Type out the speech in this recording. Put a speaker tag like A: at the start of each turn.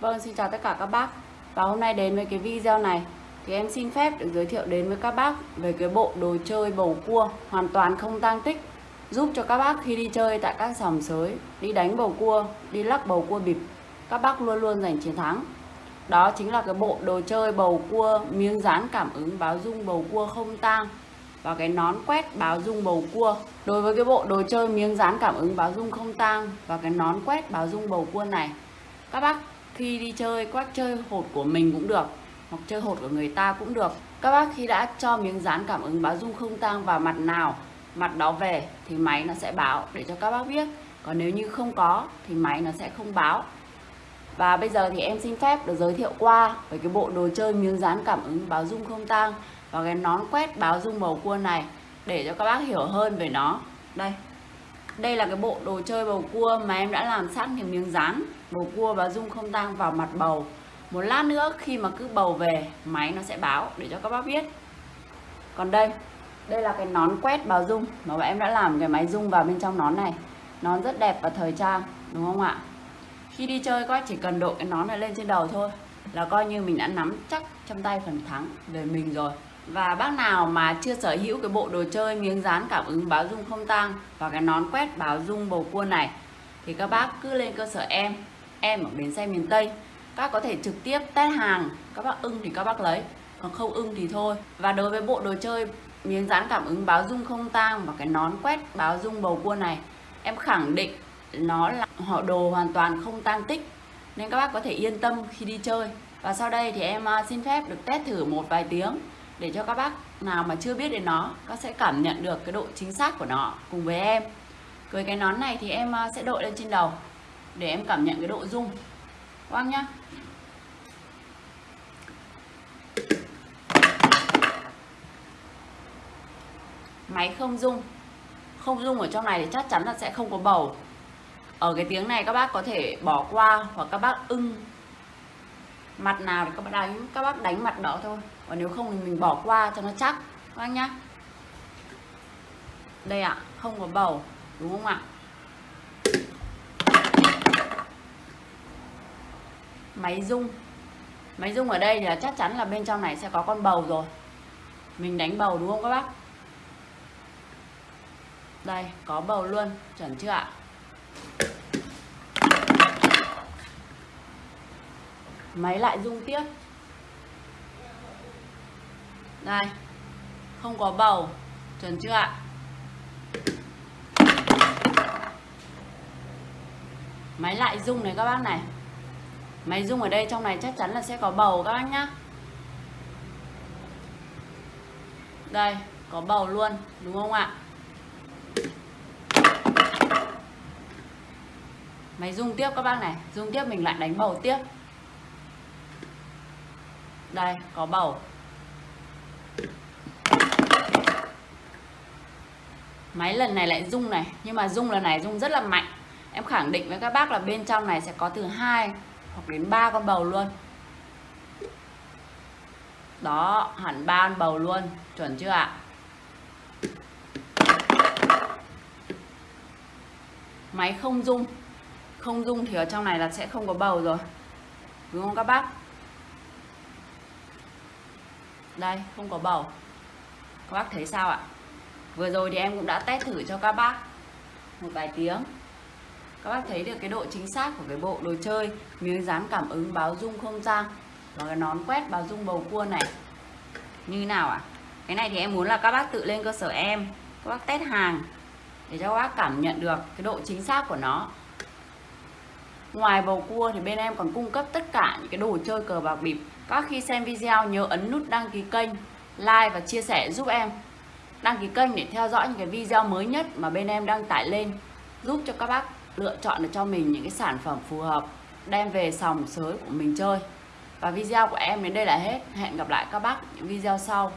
A: Vâng, xin chào tất cả các bác. Và hôm nay đến với cái video này Thì em xin phép được giới thiệu đến với các bác Về cái bộ đồ chơi bầu cua Hoàn toàn không tang tích Giúp cho các bác khi đi chơi tại các sòng sới Đi đánh bầu cua, đi lắc bầu cua bịp Các bác luôn luôn giành chiến thắng. Đó chính là cái bộ đồ chơi bầu cua Miếng dán cảm ứng báo dung bầu cua không tang và cái nón quét báo dung bầu cua. Đối với cái bộ đồ chơi miếng dán cảm ứng báo dung không tang Và cái nón quét báo dung bầu cua này Các bác khi đi chơi quát chơi hột của mình cũng được, hoặc chơi hột của người ta cũng được. Các bác khi đã cho miếng dán cảm ứng báo dung không tang vào mặt nào, mặt đó về thì máy nó sẽ báo để cho các bác biết. Còn nếu như không có thì máy nó sẽ không báo. Và bây giờ thì em xin phép được giới thiệu qua về cái bộ đồ chơi miếng dán cảm ứng báo dung không tang và cái nón quét báo dung bầu cua này để cho các bác hiểu hơn về nó. Đây đây là cái bộ đồ chơi bầu cua mà em đã làm sẵn cái miếng dán. Bầu cua và dung không tang vào mặt bầu. Một lát nữa khi mà cứ bầu về, máy nó sẽ báo để cho các bác biết. Còn đây đây là cái nón quét bào dung mà em đã làm cái máy dung vào bên trong nón này. Nón rất đẹp và thời trang, đúng không ạ? Khi đi chơi, các chỉ cần đội cái nón này lên trên đầu thôi là coi như mình đã nắm chắc trong tay phần thắng về mình rồi và bác nào mà chưa sở hữu cái bộ đồ chơi miếng dán cảm ứng báo dung không tang và cái nón quét báo dung bầu cua này, thì các bác cứ lên cơ sở em em ở bến xe miền Tây. Các có thể trực tiếp test hàng, các bác ưng thì các bác lấy, còn không ưng thì thôi. Và đối với bộ đồ chơi miếng dán cảm ứng báo dung không tang và cái nón quét báo dung bầu cua này, em khẳng định nó là họ đồ hoàn toàn không tang tích, nên các bác có thể yên tâm khi đi chơi. Và sau đây thì em à, xin phép được test thử một vài tiếng để cho các bác nào mà chưa biết đến nó, các sẽ cảm nhận được cái độ chính xác của nó cùng với em. Với cái nón này thì em à, sẽ đội lên trên đầu để em cảm nhận cái độ rung. Quang nhá. Máy không rung. Không rung ở trong này thì chắc chắn là sẽ không có bầu. Ở cái tiếng này các bác có thể bỏ qua hoặc các bác ưng mặt nào thì các bác đánh các bác đánh mặt đó thôi. Còn nếu không thì mình bỏ qua cho nó chắc các bác nhá. Đây ạ à, không có bầu đúng không ạ? Máy rung. Máy rung ở đây thì là chắc chắn là bên trong này sẽ có con bầu rồi. Mình đánh bầu đúng không các bác? Đây có bầu luôn chuẩn chưa ạ? Máy lại rung tiếp. Đây, không có bầu. Chuẩn chưa ạ? Máy lại rung này các bác này. Máy rung ở đây trong này chắc chắn là sẽ có bầu các bác nhá. Đây, có bầu luôn, đúng không ạ? Máy rung tiếp các bác này. Rung tiếp mình lại đánh bầu tiếp đây, có bầu. Máy lần này lại rung này, nhưng mà rung lần này rung rất là mạnh. Em khẳng định với các bác là bên trong này sẽ có từ 2 hoặc đến 3 con bầu luôn. Đó, hẳn ba con bầu luôn, chuẩn chưa ạ? Máy không rung. Không rung thì ở trong này là sẽ không có bầu rồi. Đúng không các bác? Đây, không có bầu. Các bác thấy sao ạ? Vừa rồi thì em cũng đã test thử cho các bác. Một vài tiếng. Các bác thấy được cái độ chính xác của cái bộ đồ chơi, miếng dán cảm ứng, báo dung không gian, và cái nón quét, báo dung bầu cua này. Như nào ạ? Cái này thì em muốn là các bác tự lên cơ sở em. Các bác test hàng để cho các bác cảm nhận được cái độ chính xác của nó. Ngoài bầu cua thì bên em còn cung cấp tất cả những cái đồ chơi cờ bạc bịp. Các khi xem video nhớ ấn nút đăng ký kênh, like và chia sẻ giúp em. Đăng ký kênh để theo dõi những cái video mới nhất mà bên em đăng tải lên giúp cho các bác lựa chọn được cho mình những cái sản phẩm phù hợp đem về sòng sới của mình chơi. Và video của em đến đây là hết. Hẹn gặp lại các bác những video sau.